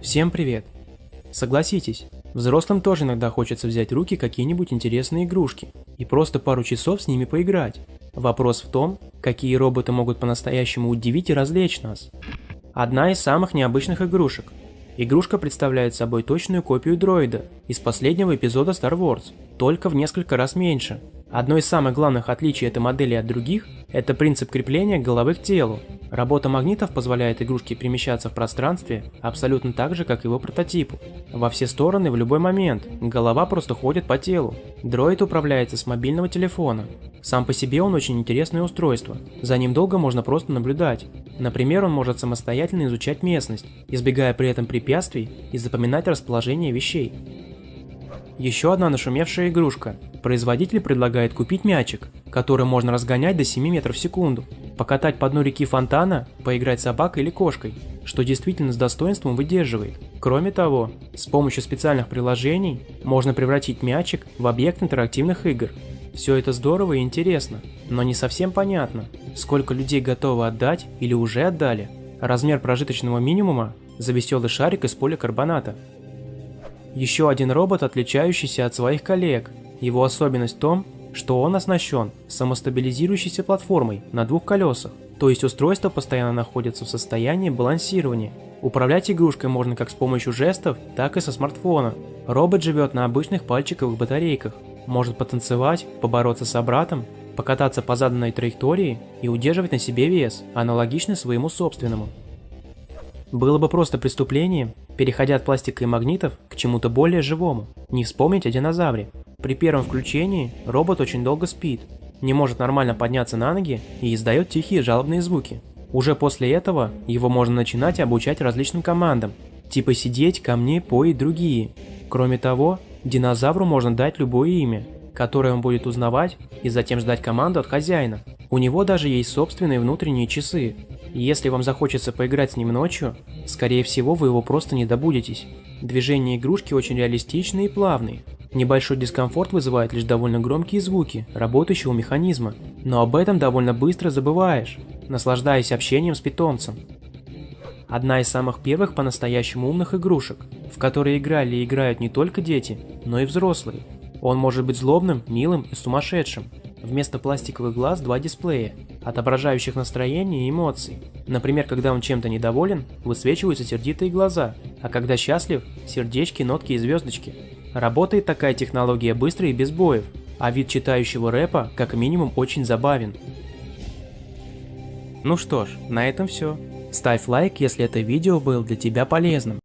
Всем привет! Согласитесь, взрослым тоже иногда хочется взять в руки какие-нибудь интересные игрушки и просто пару часов с ними поиграть. Вопрос в том, какие роботы могут по-настоящему удивить и развлечь нас. Одна из самых необычных игрушек. Игрушка представляет собой точную копию дроида из последнего эпизода Star Wars, только в несколько раз меньше. Одно из самых главных отличий этой модели от других – это принцип крепления головы к телу. Работа магнитов позволяет игрушке перемещаться в пространстве абсолютно так же, как его прототипу. Во все стороны в любой момент, голова просто ходит по телу. Дроид управляется с мобильного телефона. Сам по себе он очень интересное устройство, за ним долго можно просто наблюдать. Например, он может самостоятельно изучать местность, избегая при этом препятствий и запоминать расположение вещей. Еще одна нашумевшая игрушка. Производитель предлагает купить мячик, который можно разгонять до 7 метров в секунду, покатать по дну реки фонтана, поиграть собакой или кошкой, что действительно с достоинством выдерживает. Кроме того, с помощью специальных приложений можно превратить мячик в объект интерактивных игр. Все это здорово и интересно, но не совсем понятно, сколько людей готовы отдать или уже отдали размер прожиточного минимума за веселый шарик из поликарбоната. Еще один робот, отличающийся от своих коллег. Его особенность в том, что он оснащен самостабилизирующейся платформой на двух колесах, то есть устройство постоянно находится в состоянии балансирования. Управлять игрушкой можно как с помощью жестов, так и со смартфона. Робот живет на обычных пальчиковых батарейках, может потанцевать, побороться с братом, покататься по заданной траектории и удерживать на себе вес, аналогичный своему собственному. Было бы просто преступлением, переходя от пластика и магнитов к чему-то более живому, не вспомнить о динозавре. При первом включении робот очень долго спит, не может нормально подняться на ноги и издает тихие жалобные звуки. Уже после этого его можно начинать обучать различным командам, типа сидеть, ко мне, по и другие. Кроме того, динозавру можно дать любое имя, которое он будет узнавать и затем ждать команду от хозяина. У него даже есть собственные внутренние часы, если вам захочется поиграть с ним ночью, скорее всего вы его просто не добудетесь. Движения игрушки очень реалистичные и плавные. Небольшой дискомфорт вызывает лишь довольно громкие звуки работающего механизма, но об этом довольно быстро забываешь, наслаждаясь общением с питомцем. Одна из самых первых по-настоящему умных игрушек, в которые играли и играют не только дети, но и взрослые. Он может быть злобным, милым и сумасшедшим, Вместо пластиковых глаз два дисплея, отображающих настроение и эмоции. Например, когда он чем-то недоволен, высвечиваются сердитые глаза, а когда счастлив – сердечки, нотки и звездочки. Работает такая технология быстро и без боев, а вид читающего рэпа как минимум очень забавен. Ну что ж, на этом все. Ставь лайк, если это видео было для тебя полезным.